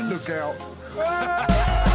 Look out.